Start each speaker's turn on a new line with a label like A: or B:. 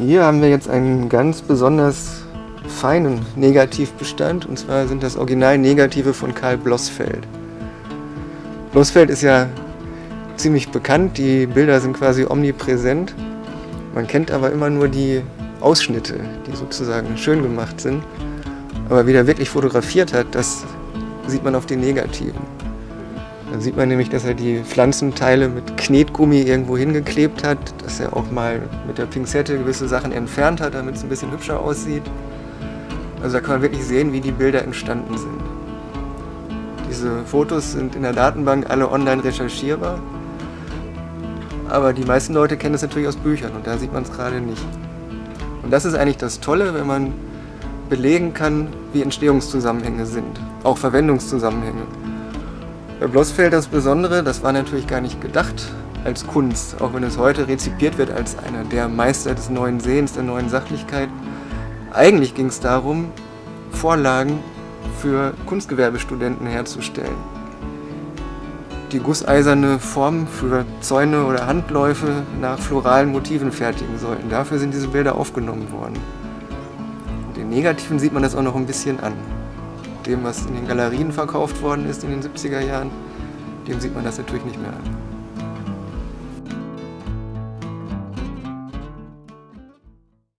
A: Hier haben wir jetzt einen ganz besonders feinen Negativbestand und zwar sind das Original-Negative von Karl Blossfeld. Blossfeld ist ja ziemlich bekannt, die Bilder sind quasi omnipräsent. Man kennt aber immer nur die Ausschnitte, die sozusagen schön gemacht sind. Aber wie er wirklich fotografiert hat, das sieht man auf den Negativen. Dann sieht man nämlich, dass er die Pflanzenteile mit Knetgummi irgendwo hingeklebt hat, dass er auch mal mit der Pinzette gewisse Sachen entfernt hat, damit es ein bisschen hübscher aussieht. Also da kann man wirklich sehen, wie die Bilder entstanden sind. Diese Fotos sind in der Datenbank alle online recherchierbar. Aber die meisten Leute kennen das natürlich aus Büchern und da sieht man es gerade nicht. Und das ist eigentlich das Tolle, wenn man belegen kann, wie Entstehungszusammenhänge sind, auch Verwendungszusammenhänge. Bei Blossfeld das Besondere, das war natürlich gar nicht gedacht als Kunst, auch wenn es heute rezipiert wird als einer der Meister des neuen Sehens, der neuen Sachlichkeit. Eigentlich ging es darum, Vorlagen für Kunstgewerbestudenten herzustellen. Die gusseiserne Form für Zäune oder Handläufe nach floralen Motiven fertigen sollten. Dafür sind diese Bilder aufgenommen worden. Den Negativen sieht man das auch noch ein bisschen an dem, was in den Galerien verkauft worden ist in den 70er Jahren, dem sieht man das natürlich nicht mehr an.